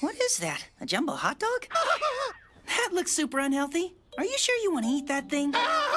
What is that? A jumbo hot dog? That looks super unhealthy. Are you sure you want to eat that thing?